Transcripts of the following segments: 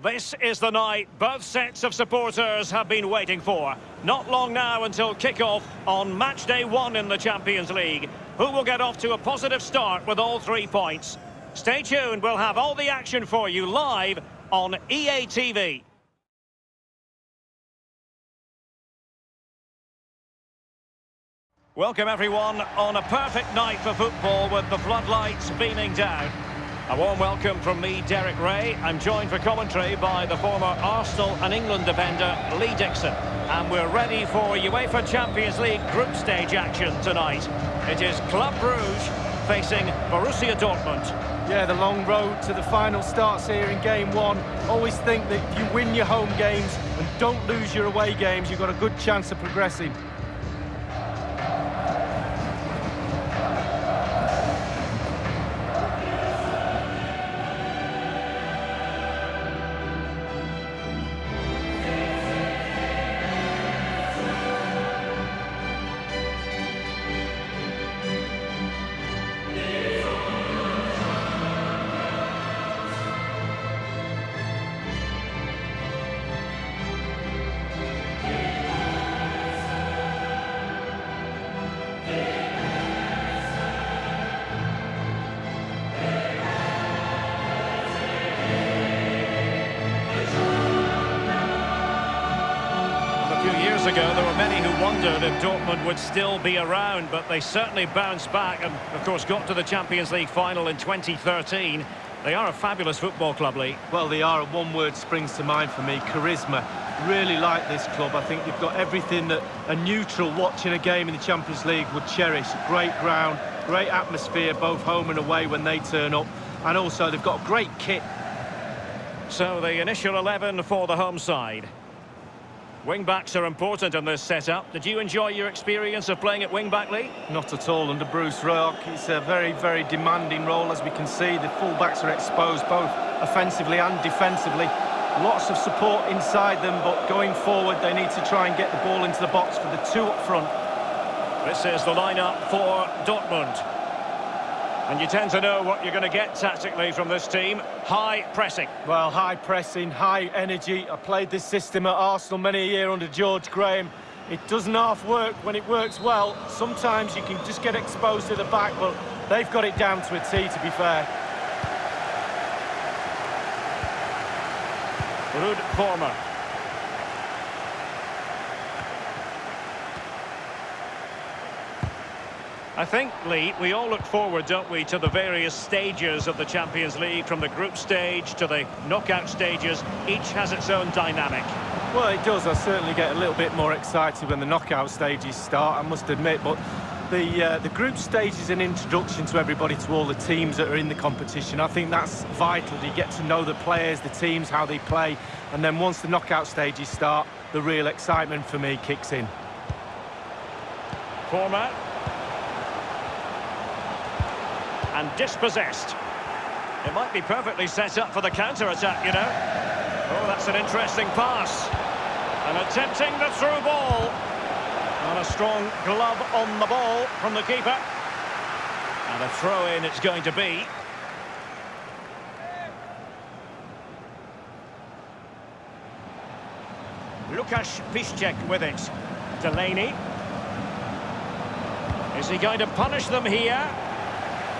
This is the night both sets of supporters have been waiting for. Not long now until kick-off on match day one in the Champions League. Who will get off to a positive start with all three points? Stay tuned, we'll have all the action for you live on EA TV. Welcome everyone on a perfect night for football with the floodlights beaming down. A warm welcome from me, Derek Rae. I'm joined for commentary by the former Arsenal and England defender, Lee Dixon. And we're ready for UEFA Champions League group stage action tonight. It is Club Brugge facing Borussia Dortmund. Yeah, the long road to the final starts here in game one. Always think that if you win your home games and don't lose your away games, you've got a good chance of progressing. Would still be around, but they certainly bounced back and, of course, got to the Champions League final in 2013. They are a fabulous football club, Lee. Well, they are. One word springs to mind for me, charisma. Really like this club. I think they've got everything that a neutral watching a game in the Champions League would cherish. Great ground, great atmosphere, both home and away when they turn up. And also, they've got a great kit. So, the initial 11 for the home side. Wing-backs are important in this setup. Did you enjoy your experience of playing at wing-back, Lee? Not at all under Bruce Rioch. It's a very, very demanding role, as we can see. The full-backs are exposed, both offensively and defensively. Lots of support inside them, but going forward, they need to try and get the ball into the box for the two up front. This is the lineup for Dortmund. And you tend to know what you're going to get tactically from this team. High pressing. Well, high pressing, high energy. I played this system at Arsenal many a year under George Graham. It doesn't half work when it works well. Sometimes you can just get exposed to the back, but they've got it down to a T, to be fair. Ruud Vormer. I think, Lee, we all look forward, don't we, to the various stages of the Champions League, from the group stage to the knockout stages. Each has its own dynamic. Well, it does. I certainly get a little bit more excited when the knockout stages start, I must admit. But the uh, the group stage is an introduction to everybody, to all the teams that are in the competition. I think that's vital. You get to know the players, the teams, how they play. And then once the knockout stages start, the real excitement for me kicks in. Format and dispossessed. It might be perfectly set up for the counter-attack, you know. Oh, that's an interesting pass. And attempting the through ball. And a strong glove on the ball from the keeper. And a throw-in it's going to be. Lukasz Piszczek with it. Delaney. Is he going to punish them here?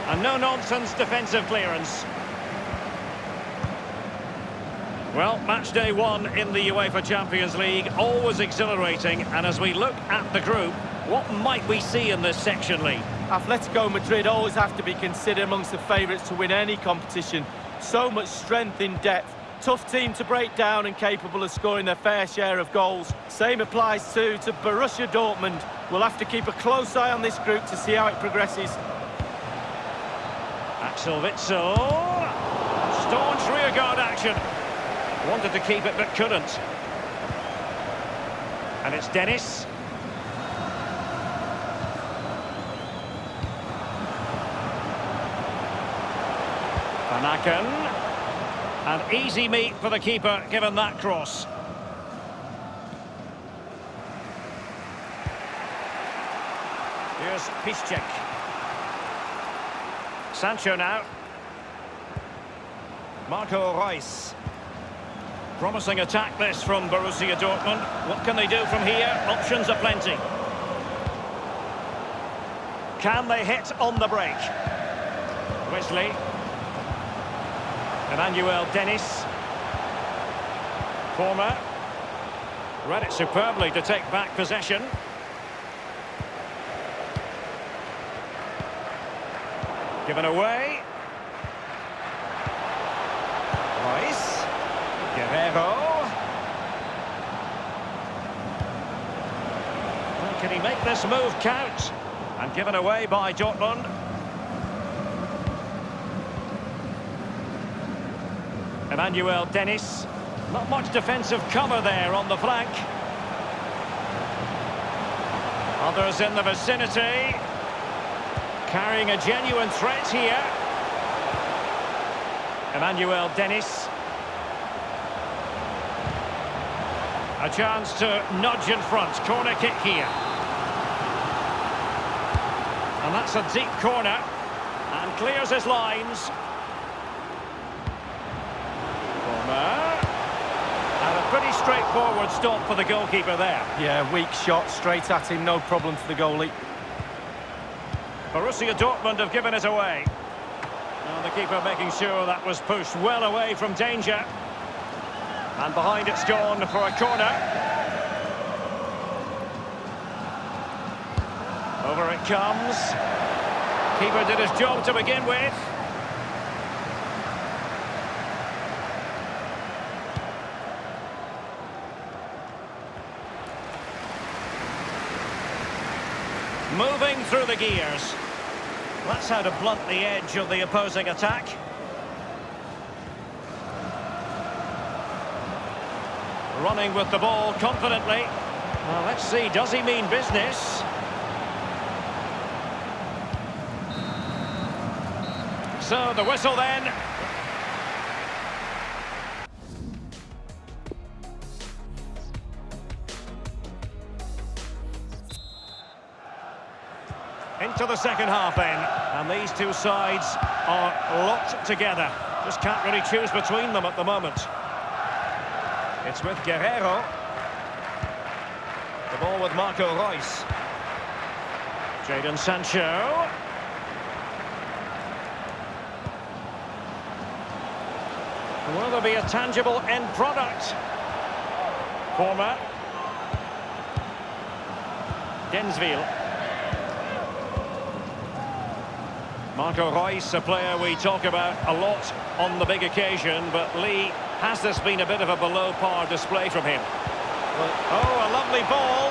A no-nonsense defensive clearance. Well, match day one in the UEFA Champions League, always exhilarating. And as we look at the group, what might we see in this section, Lee? Atletico Madrid always have to be considered amongst the favourites to win any competition. So much strength in depth. Tough team to break down and capable of scoring their fair share of goals. Same applies too to Borussia Dortmund. We'll have to keep a close eye on this group to see how it progresses. Axel Staunch rearguard action. Wanted to keep it but couldn't. And it's Dennis. Vanaken, An easy meet for the keeper given that cross. Here's Piszczek. Sancho now. Marco Reus. Promising attack this from Borussia Dortmund. What can they do from here? Options are plenty. Can they hit on the break? Wesley. Emmanuel Dennis. Vormer. Read it superbly to take back possession. Given away. Rice. Guerreiro. Well, can he make this move count? And given away by Dortmund. Emmanuel Dennis. Not much defensive cover there on the flank. Others in the vicinity. Carrying a genuine threat here. Emmanuel Dennis. A chance to nudge in front. Corner kick here. And that's a deep corner. And clears his lines. And a pretty straightforward stop for the goalkeeper there. Yeah, weak shot, straight at him, no problem for the goalie. Borussia Dortmund have given it away. Now the keeper making sure that was pushed well away from danger. And behind it's gone for a corner. Over it comes. Keeper did his job to begin with. Moving through the gears. That's how to blunt the edge of the opposing attack. Running with the ball confidently. Well, let's see, does he mean business? So, the whistle then. The second half then. And these two sides are locked together. Just can't really choose between them at the moment. It's with Guerreiro. The ball with Marco Reus. Jadon Sancho. Will there be a tangible end product? Vormer. Denswil. Marco Reus, a player we talk about a lot on the big occasion, but Lee, has this been a bit of a below-par display from him? Well, oh, a lovely ball!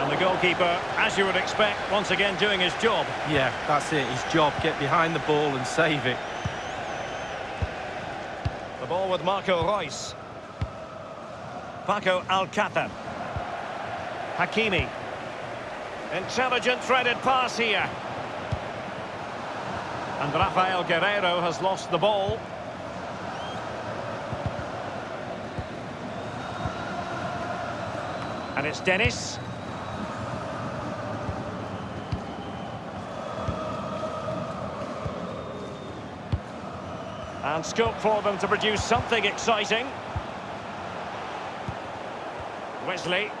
And the goalkeeper, as you would expect, once again doing his job. Yeah, that's it, his job. Get behind the ball and save it. The ball with Marco Reus. Paco Alcácer. Hakimi. Intelligent threaded pass here. And Raphaël Guerreiro has lost the ball. And it's Dennis. And scope for them to produce something exciting. Wesley.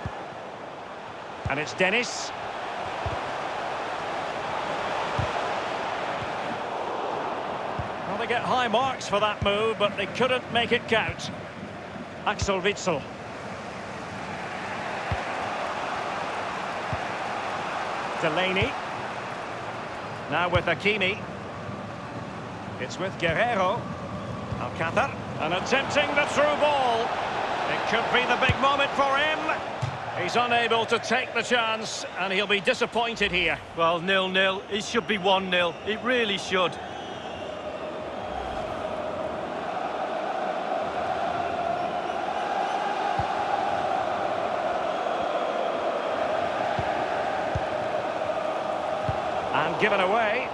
And it's Dennis. Well, they get high marks for that move, but they couldn't make it count. Axel Witsel. Delaney. Now with Hakimi. It's with Guerreiro. Alcácer. And attempting the through ball. It could be the big moment for him. He's unable to take the chance, and he'll be disappointed here. Well, nil-nil. It should be 1-0. It really should. And given away.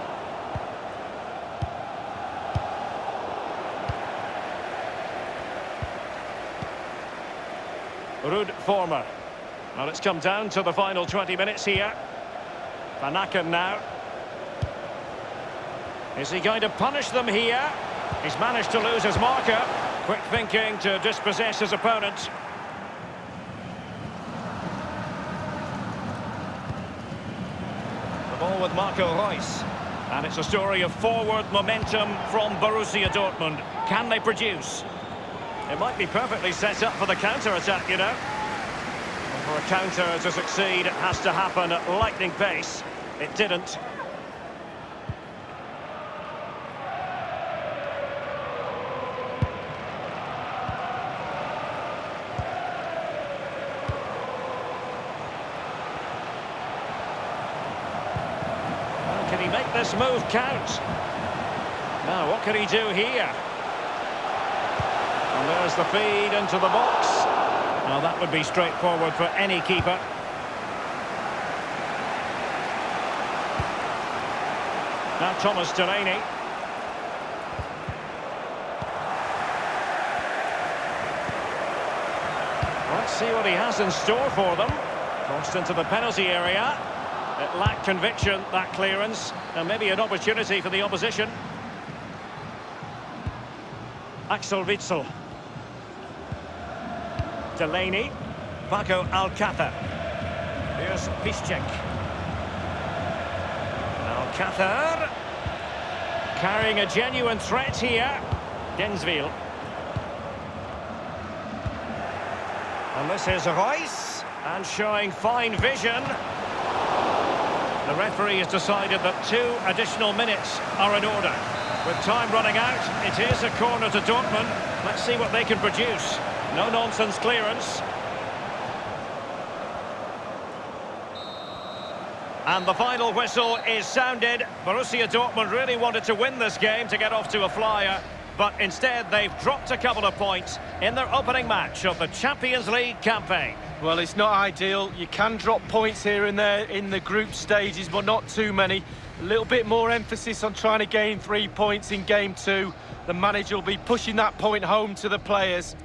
Ruud Vormer. Well, it's come down to the final 20 minutes here. Vanaken now. Is he going to punish them here? He's managed to lose his marker. Quick thinking to dispossess his opponent. The ball with Marco Reus. And it's a story of forward momentum from Borussia Dortmund. Can they produce? It might be perfectly set up for the counter-attack, you know. For a counter to succeed, it has to happen at lightning pace. It didn't. Can he make this move count? Now, what can he do here? And there's the feed into the box. Now, that would be straightforward for any keeper. Now, Thomas Delaney. Let's see what he has in store for them. Crossed into the penalty area. It lacked conviction, that clearance, and maybe an opportunity for the opposition. Axel Witsel. Delaney. Paco Alcácer. Here's Piszczek. Alcácer. Carrying a genuine threat here. Denswil. And this is Reus. And showing fine vision. The referee has decided that two additional minutes are in order. With time running out, it is a corner to Dortmund. Let's see what they can produce. No-nonsense clearance. And the final whistle is sounded. Borussia Dortmund really wanted to win this game to get off to a flyer. But instead, they've dropped a couple of points in their opening match of the Champions League campaign. Well, it's not ideal. You can drop points here and there in the group stages, but not too many. A little bit more emphasis on trying to gain three points in game two. The manager will be pushing that point home to the players.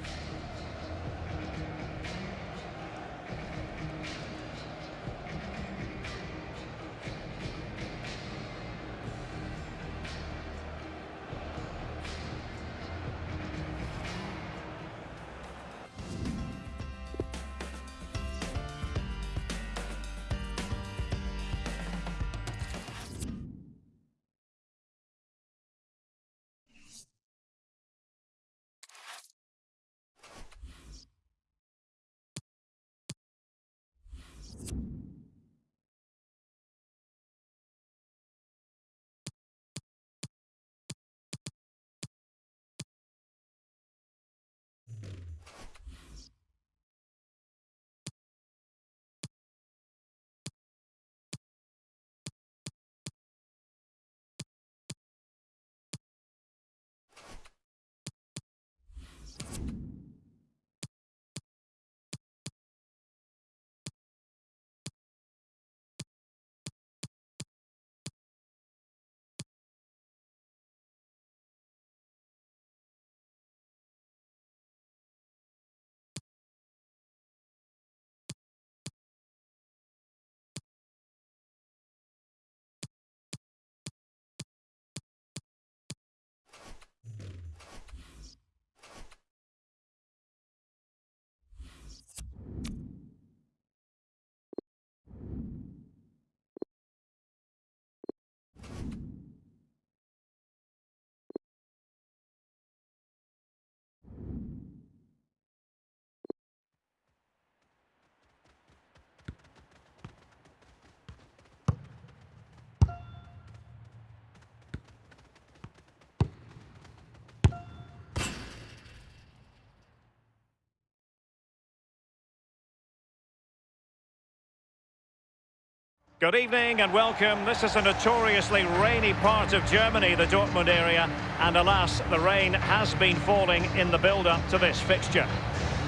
Good evening and welcome. This is a notoriously rainy part of Germany, the Dortmund area, and alas, the rain has been falling in the build-up to this fixture.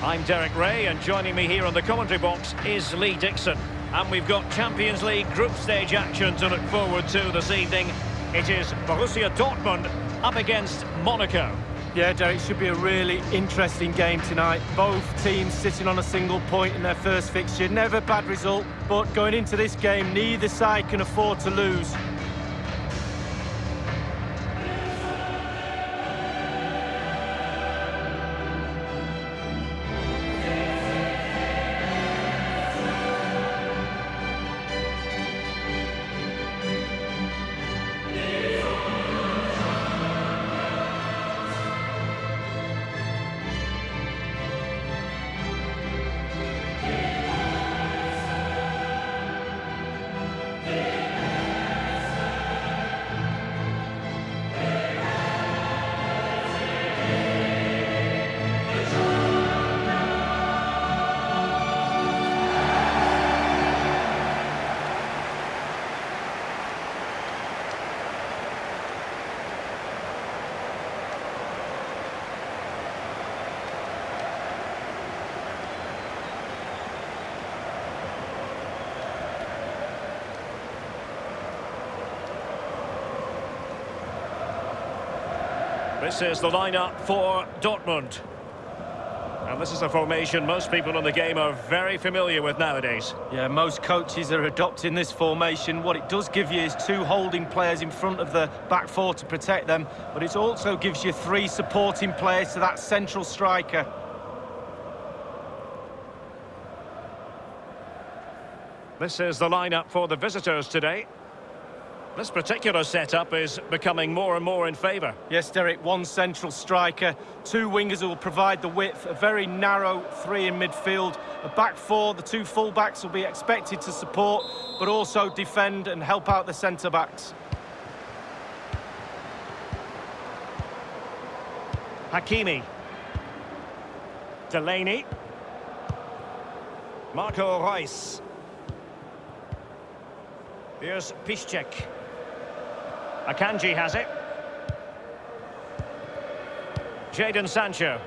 I'm Derek Rae, and joining me here on the commentary box is Lee Dixon. And we've got Champions League group stage action to look forward to this evening. It is Borussia Dortmund up against Monaco. Yeah, Derek, should be a really interesting game tonight. Both teams sitting on a single point in their first fixture. Never bad result, but going into this game, neither side can afford to lose. This is the lineup for Dortmund. And this is a formation most people in the game are very familiar with nowadays. Yeah, most coaches are adopting this formation. What it does give you is two holding players in front of the back four to protect them, but it also gives you three supporting players to that central striker. This is the lineup for the visitors today. This particular setup is becoming more and more in favour. Yes, Derek, one central striker, two wingers who will provide the width, a very narrow three in midfield, a back four, the two full-backs will be expected to support, but also defend and help out the centre-backs. Hakimi. Delaney. Marco Reus. Here's Piszczek. Akanji has it. Jadon Sancho.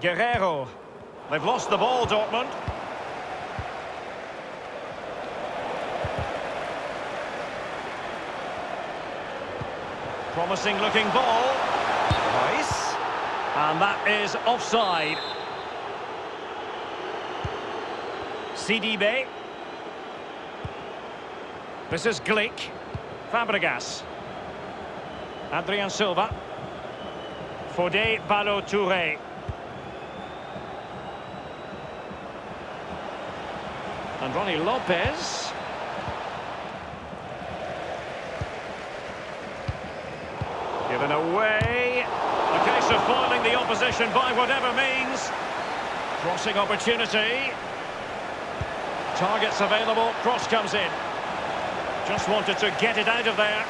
Guerreiro. They've lost the ball, Dortmund. Promising looking ball. And that is offside. CDB. This is Glik. Fabregas. Adrien Silva. Fode Ballo-Touré. And Rony Lopes. Given away. A case of the opposition by whatever means. Crossing opportunity. Targets available. Cross comes in. Just wanted to get it out of there.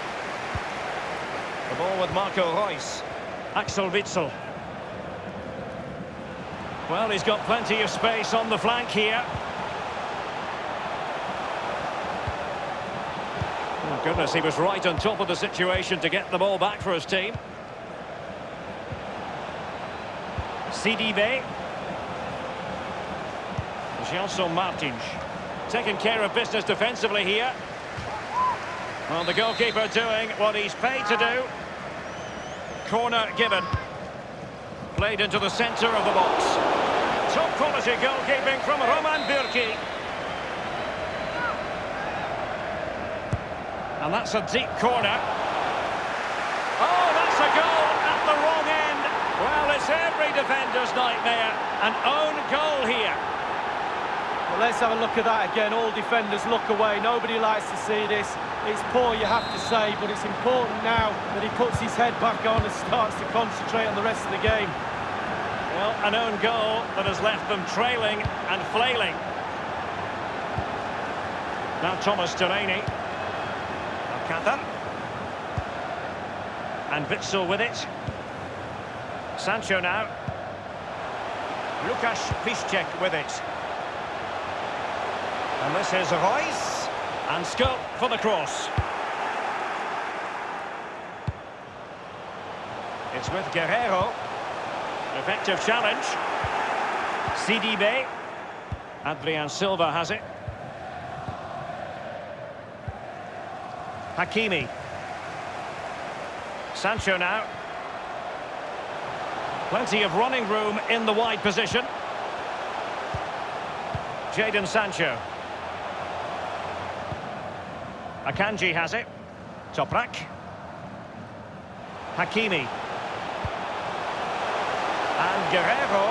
The ball with Marco Reus. Axel Witsel. Well, he's got plenty of space on the flank here. Oh, goodness, he was right on top of the situation to get the ball back for his team. CDB. Gelson Martins. Taking care of business defensively here. Well, the goalkeeper doing what he's paid to do. Corner given. Played into the centre of the box. Top quality goalkeeping from Roman Bürki. And that's a deep corner. Oh, that's a goal at the wrong end. Well, it's every defender's nightmare. An own goal here. Well, let's have a look at that again. All defenders look away. Nobody likes to see this. It's poor, you have to say, but it's important now that he puts his head back on and starts to concentrate on the rest of the game. Well, an own goal that has left them trailing and flailing. Now Thomas Delaney. Alcantara. And Witsel with it. Sancho now. Lukasz Piszczek with it. And this is Reus. And scope for the cross. It's with Guerreiro. Effective challenge. CDB. Adrien Silva has it. Hakimi. Sancho now. Plenty of running room in the wide position. Jadon Sancho. Akanji has it. Toprak. Hakimi. And Guerreiro.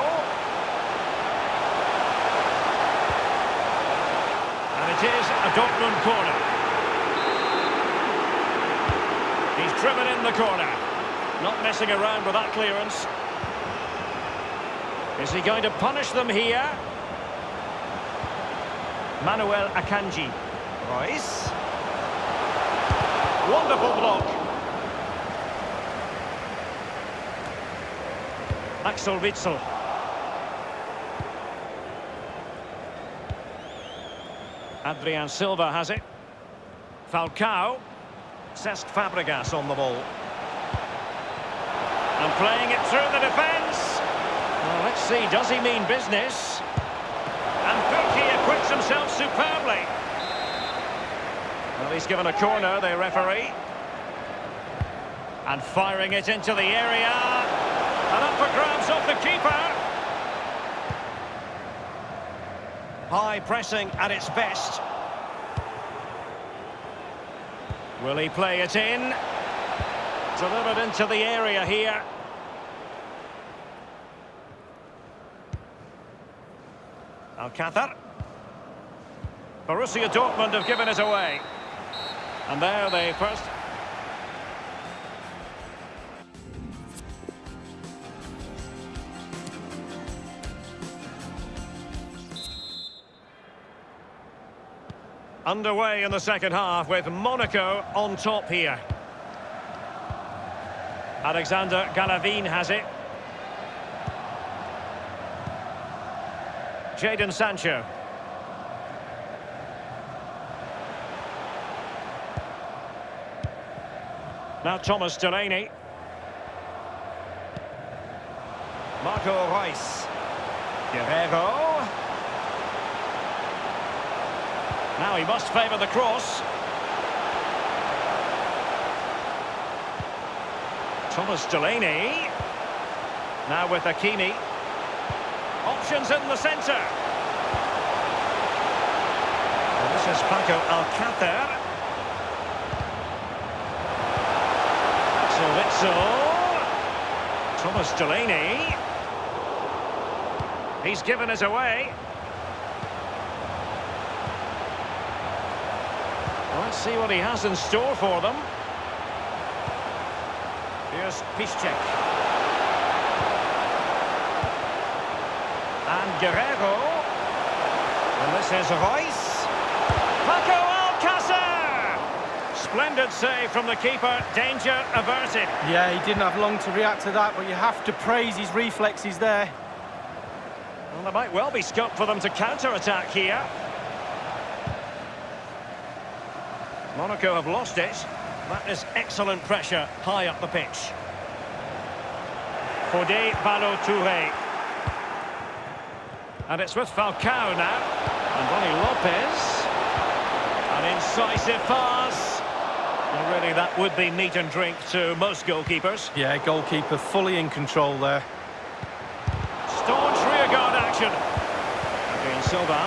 And it is a Dortmund corner. He's driven in the corner. Not messing around with that clearance. Is he going to punish them here? Manuel Akanji. Reus. Wonderful block. Axel Witsel. Adrien Silva has it. Falcao. Cesc Fabregas on the ball. And playing it through the defence. Let's see, does he mean business? And acquits himself superbly. Well, he's given a corner, the referee. And firing it into the area. And up for grabs off the keeper. High pressing at its best. Will he play it in? Delivered into the area here. Alcácer. Borussia Dortmund have given it away. And there they first... Underway in the second half with Monaco on top here. Alexander Golovin has it. Jadon Sancho. Now Thomas Delaney. Marco Reus. Guerreiro. Now he must favour the cross. Thomas Delaney. Now with Hakimi. Options in the centre. And this is Paco Alcácer. Witsel. Thomas Delaney. He's given us away. Let's see what he has in store for them. Here's Piszczek. And Guerreiro. And this is Reus. Paco Alcácer! Splendid save from the keeper. Danger averted. Yeah, he didn't have long to react to that, but you have to praise his reflexes there. Well, there might well be scope for them to counter-attack here. Monaco have lost it. That is excellent pressure high up the pitch. Fodé Ballo-Touré. And it's with Falcao now. And Rony Lopes. An incisive pass. Well, really, that would be meat and drink to most goalkeepers. Yeah, goalkeeper fully in control there. Staunch rearguard action. Adrien Silva.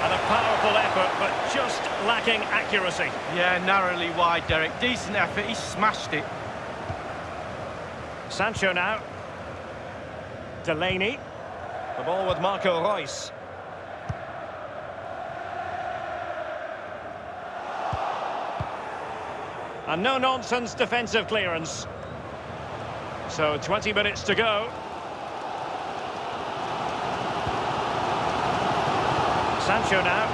And a powerful effort, but just lacking accuracy. Yeah, narrowly wide, Derek. Decent effort, he smashed it. Sancho now. Delaney. The ball with Marco Reus. A no-nonsense defensive clearance. So 20 minutes to go. Sancho now.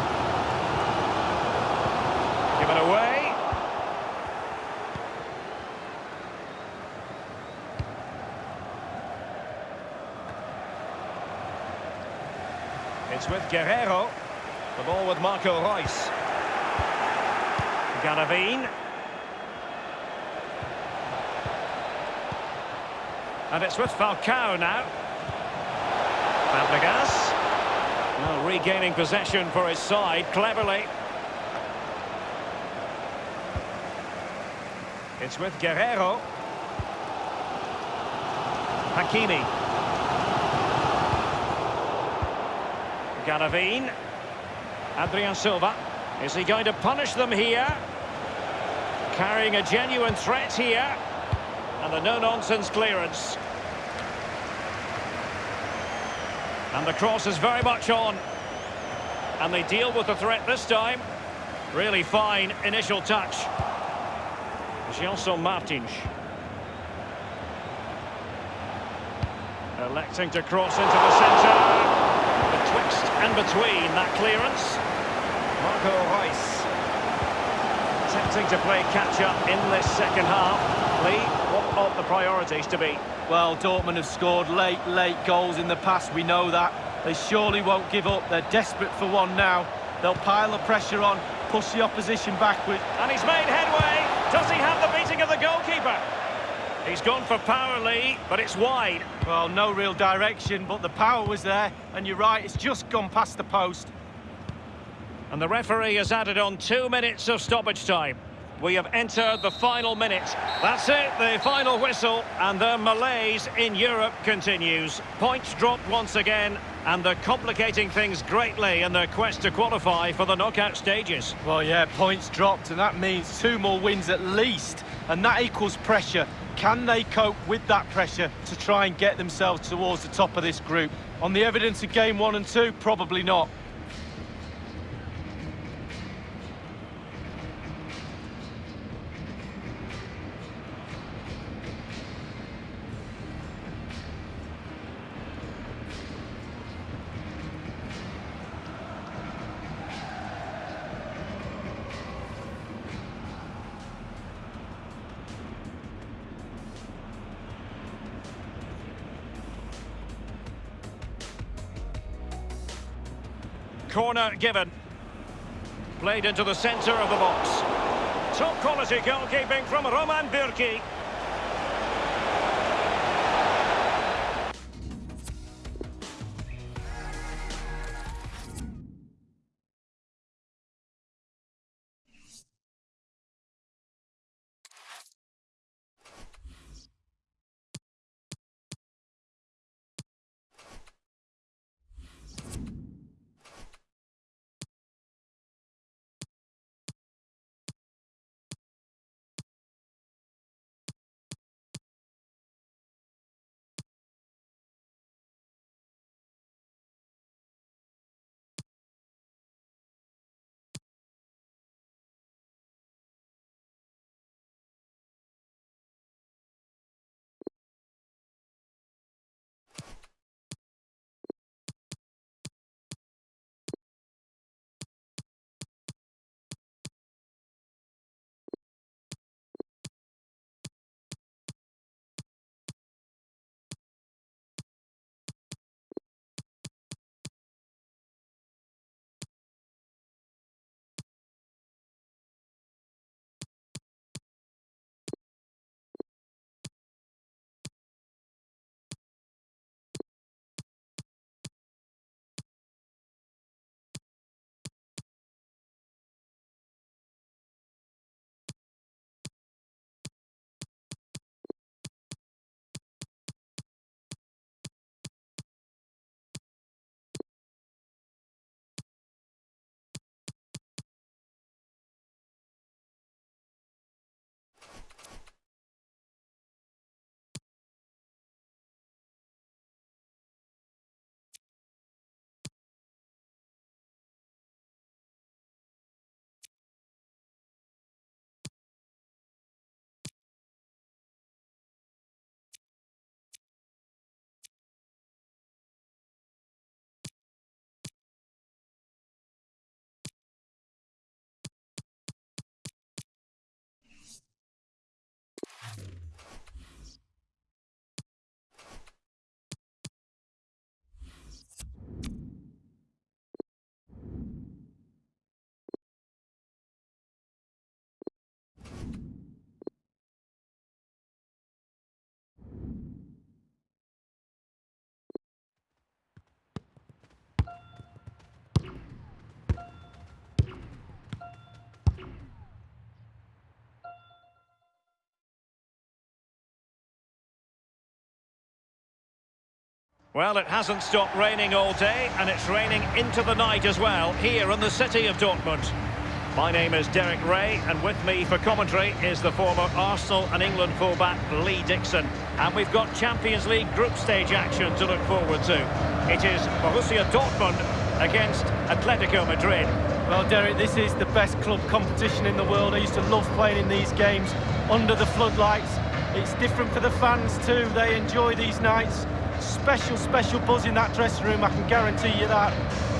Given away. It's with Guerreiro. The ball with Marco Reus. Golovin. And it's with Falcao now. Fabregas. Well, regaining possession for his side, cleverly. It's with Guerreiro. Hakimi. Golovin. Adrien Silva. Is he going to punish them here? Carrying a genuine threat here. And the no-nonsense clearance. And the cross is very much on. And they deal with the threat this time. Really fine initial touch. Gelson Martins. Electing to cross into the centre. Betwixt and between that clearance. Marco Reus. Attempting to play catch-up in this second half. Lee, what ought the priorities to be? Well, Dortmund have scored late, late goals in the past, we know that. They surely won't give up, they're desperate for one now. They'll pile the pressure on, push the opposition backward. And he's made headway. Does he have the beating of the goalkeeper? He's gone for power, Lee, but it's wide. Well, no real direction, but the power was there. And you're right, it's just gone past the post. And the referee has added on two minutes of stoppage time. We have entered the final minute. That's it, the final whistle, and the malaise in Europe continues. Points dropped once again, and they're complicating things greatly in their quest to qualify for the knockout stages. Well, yeah, points dropped, and that means two more wins at least, and that equals pressure. Can they cope with that pressure to try and get themselves towards the top of this group? On the evidence of game one and two, probably not. Corner given. Played into the centre of the box. Top quality goalkeeping from Roman Bürki. Well, it hasn't stopped raining all day, and it's raining into the night as well, here in the city of Dortmund. My name is Derek Rae, and with me for commentary is the former Arsenal and England fullback Lee Dixon. And we've got Champions League group stage action to look forward to. It is Borussia Dortmund against Atletico Madrid. Well, Derek, this is the best club competition in the world. I used to love playing in these games under the floodlights. It's different for the fans too. They enjoy these nights special, special buzz in that dressing room, I can guarantee you that.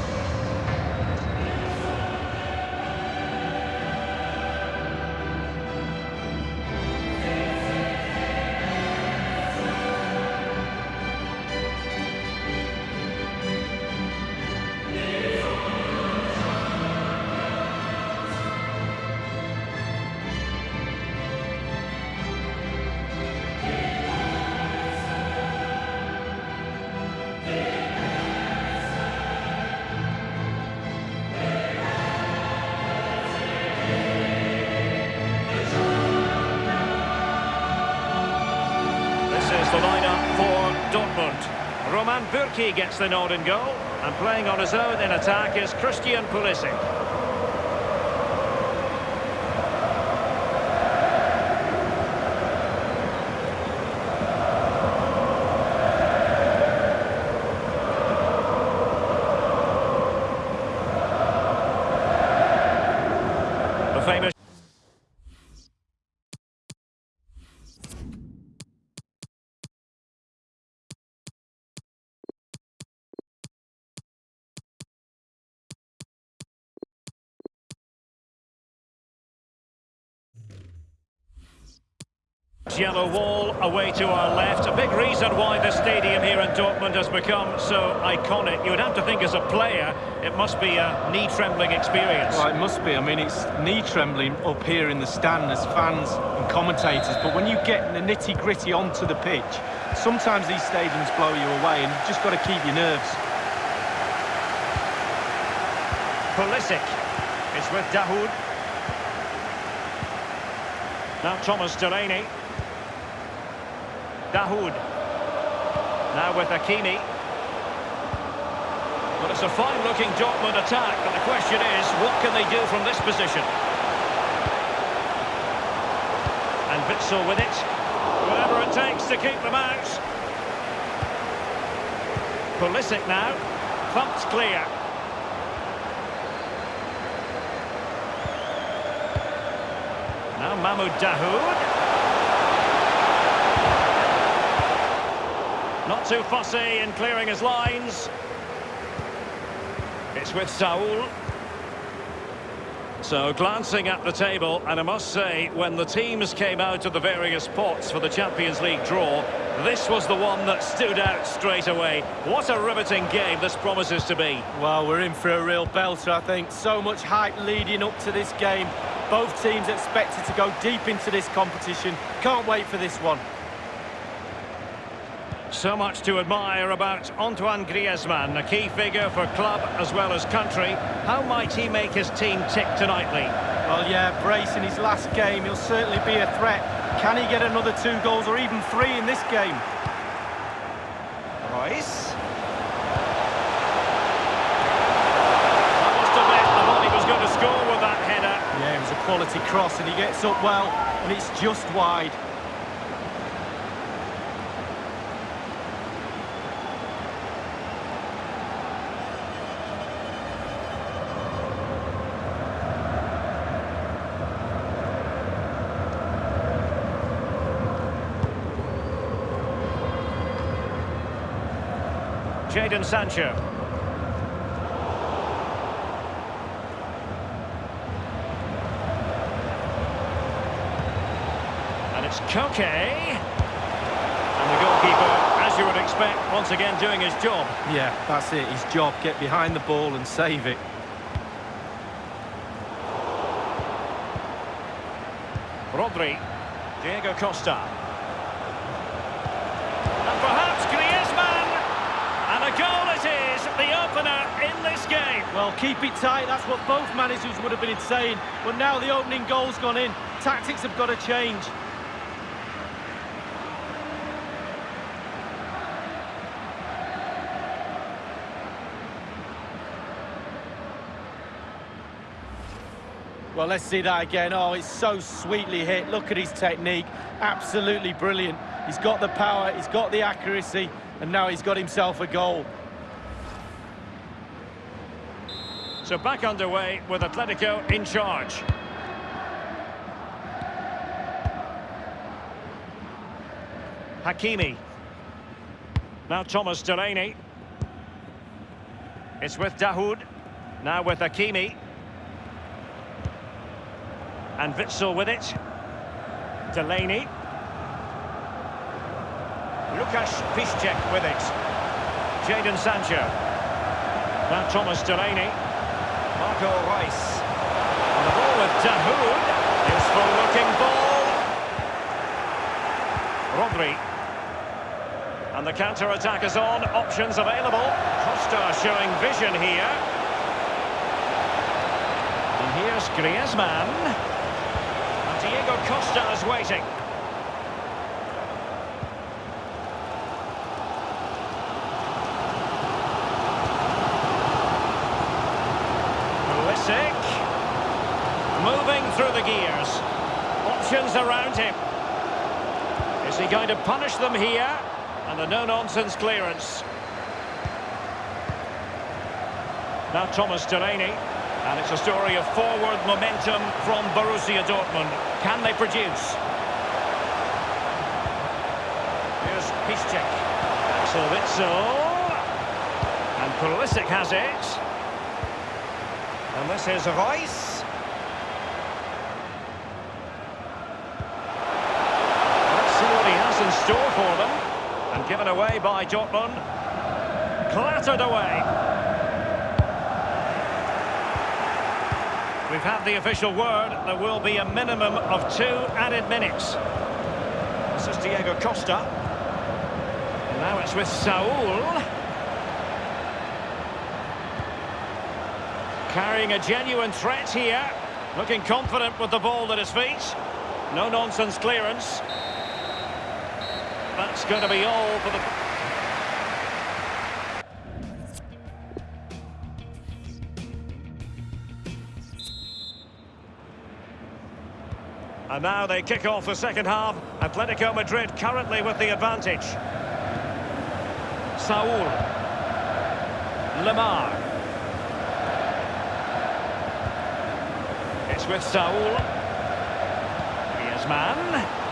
Gets the nod goal. And playing on his own in attack is Christian Pulisic. Yellow wall away to our left. A big reason why the stadium here in Dortmund has become so iconic. You would have to think as a player, it must be a knee-trembling experience. Well, it must be. I mean, it's knee-trembling up here in the stand as fans and commentators. But when you get in the nitty-gritty onto the pitch, sometimes these stadiums blow you away and you've just got to keep your nerves. Pulisic is with Dahoud. Now Thomas Delaney. Dahoud. Now with Hakimi. Well, it's a fine-looking Dortmund attack, but the question is, what can they do from this position? And Witsel with it. Whatever it takes to keep them out. Pulisic now. Thumped clear. Now Mahmoud Dahoud. Not too fussy in clearing his lines. It's with Saul. So glancing at the table, and I must say, when the teams came out of the various pots for the Champions League draw, this was the one that stood out straight away. What a riveting game this promises to be. Well, we're in for a real belter, I think. So much hype leading up to this game. Both teams expected to go deep into this competition. Can't wait for this one. So much to admire about Antoine Griezmann, a key figure for club as well as country. How might he make his team tick tonight, Lee? Well, yeah, brace in his last game, he'll certainly be a threat. Can he get another two goals or even three in this game? Reus. I must admit, I thought he was going to score with that header. Yeah, it was a quality cross and he gets up well, and it's just wide. Jadon Sancho. And it's Koke. And the goalkeeper, as you would expect, once again doing his job. Yeah, that's it, his job. Get behind the ball and save it. Rodri. Diego Costa. Game. Well, keep it tight, that's what both managers would have been saying. But now the opening goal's gone in. Tactics have got to change. Well, let's see that again. Oh, it's so sweetly hit. Look at his technique. Absolutely brilliant. He's got the power, he's got the accuracy, and now he's got himself a goal. So back underway with Atletico in charge. Hakimi. Now Thomas Delaney. It's with Dahoud. Now with Hakimi. And Witsel with it. Delaney. Lukasz Piszczek with it. Jadon Sancho. Now Thomas Delaney. Marco Reus. On the ball with Dahoud. Useful looking ball. Rodri. And the counter-attack is on. Options available. Costa showing vision here. And here's Griezmann. And Diego Costa is waiting. moving through the gears. Around him. Is he going to punish them here? And a no-nonsense clearance. Now Thomas Delaney. And it's a story of forward momentum from Borussia Dortmund. Can they produce? Here's Piszczek. Axel. And Pulisic has it. And this is Reus. Let's see what he has in store for them. And given away by Dortmund. Clattered away. We've had the official word. There will be a minimum of two added minutes. This is Diego Costa. And now it's with Saul. Carrying a genuine threat here. Looking confident with the ball at his feet. No-nonsense clearance. That's going to be all for the... And now they kick off the second half. Atletico Madrid currently with the advantage. Saul. Lemar. It's with Saul. Griezmann.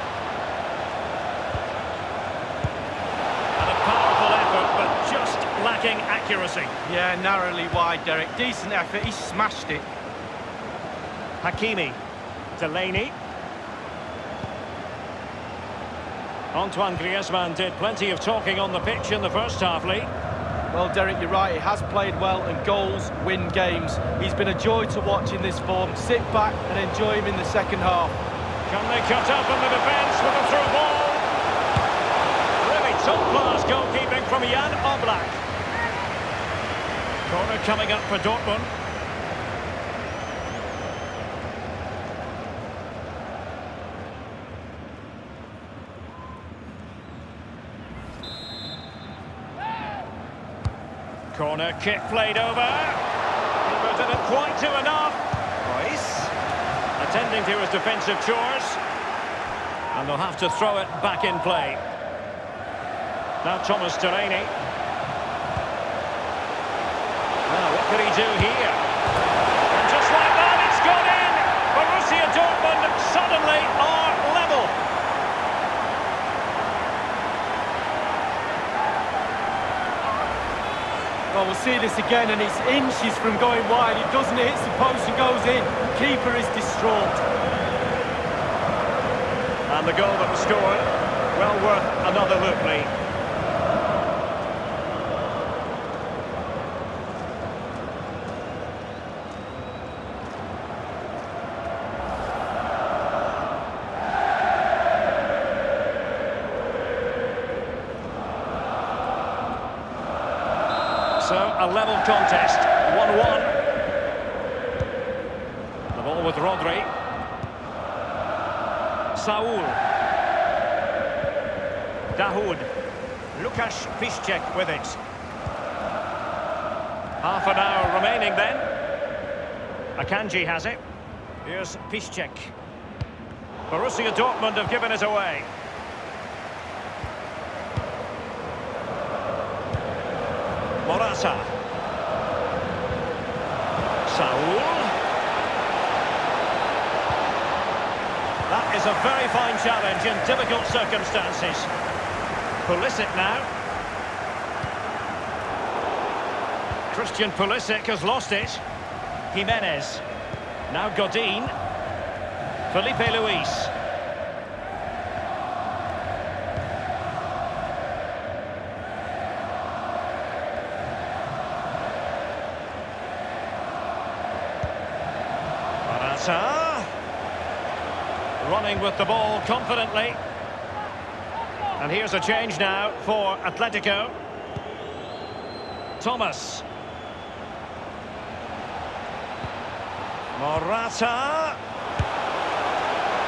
And a powerful effort, but just lacking accuracy. Yeah, narrowly wide, Derek. Decent effort. He smashed it. Hakimi. Delaney. Antoine Griezmann did plenty of talking on the pitch in the first half, Lee. Well, Derek, you're right. He has played well, and goals win games. He's been a joy to watch in this form. Sit back and enjoy him in the second half. Can they cut up on the defence with a through ball? Really top-class goalkeeping from Jan Oblak. Corner coming up for Dortmund. Corner kick played over. But didn't quite do enough. Reus attending to his defensive chores. And they'll have to throw it back in play. Now Thomas Delaney. Now what could he do here? And just like that, it's gone in! Borussia Dortmund suddenly are level. Well, we'll see this again, and it's inches from going wide. It doesn't hit the post and goes in. Keeper is distraught. And the goal that was scored, well worth another look, Lee. So, a level contest, 1-1. The ball with Rodri. Saul. Dahoud. Lukasz Piszczek with it. Half an hour remaining then. Akanji has it. Here's Piszczek. Borussia Dortmund have given it away. Saul. That is a very fine challenge in difficult circumstances. Pulisic now. Christian Pulisic has lost it. Giménez. Now Godin. Filipe Luís. Running with the ball confidently. And here's a change now for Atletico. Thomas. Morata.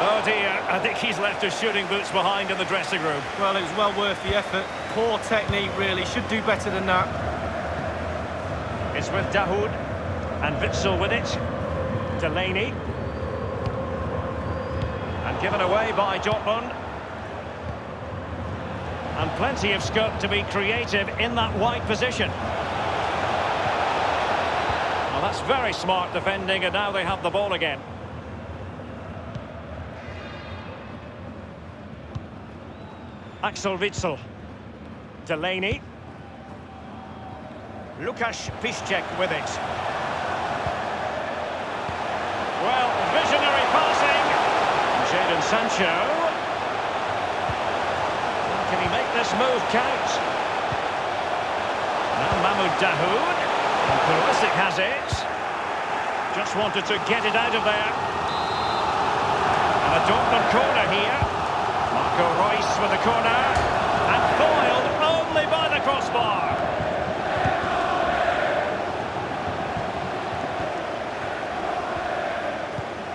Oh dear, I think he's left his shooting boots behind in the dressing room. Well, it was well worth the effort. Poor technique, really. Should do better than that. It's with Dahoud. And Witsel with it. Delaney. Given away by Dortmund. And plenty of scope to be creative in that wide position. Well, that's very smart defending, and now they have the ball again. Axel Witsel. Delaney. Lukasz Piszczek with it. Well, visionary passing. Jadon Sancho. Can he make this move count? Now Mahmoud Dahoud. And Pulisic has it. Just wanted to get it out of there. And a Dortmund corner here. Marco Reus with the corner. And foiled only by the crossbar.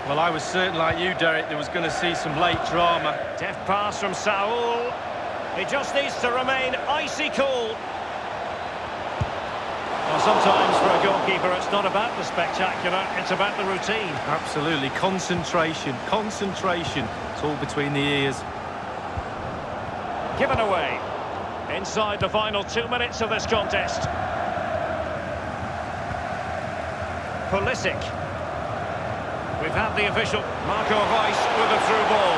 Well, I was certain, like you, Derek, there was going to see some late drama. Deft pass from Saul. He just needs to remain icy cool. Well, sometimes for a goalkeeper, it's not about the spectacular, it's about the routine. Absolutely. Concentration. Concentration. It's all between the ears. Given away. Inside the final two minutes of this contest. Pulisic. We've had the official Marco Reus with a through ball.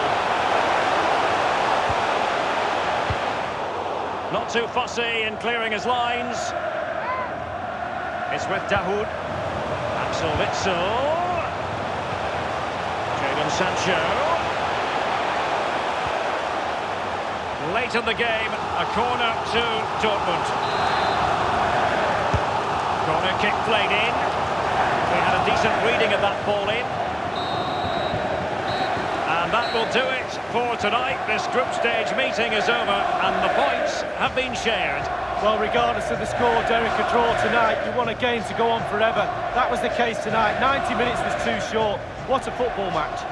Not too fussy in clearing his lines. It's with Dahoud. Axel Witsel. Jadon Sancho. Late in the game, a corner to Dortmund. Corner kick played in. We had a decent reading of that ball in. Will do it for tonight. This group stage meeting is over and the points have been shared. Well, regardless of the score, Derek, a draw tonight, you want a game to go on forever. That was the case tonight. 90 minutes was too short. What a football match.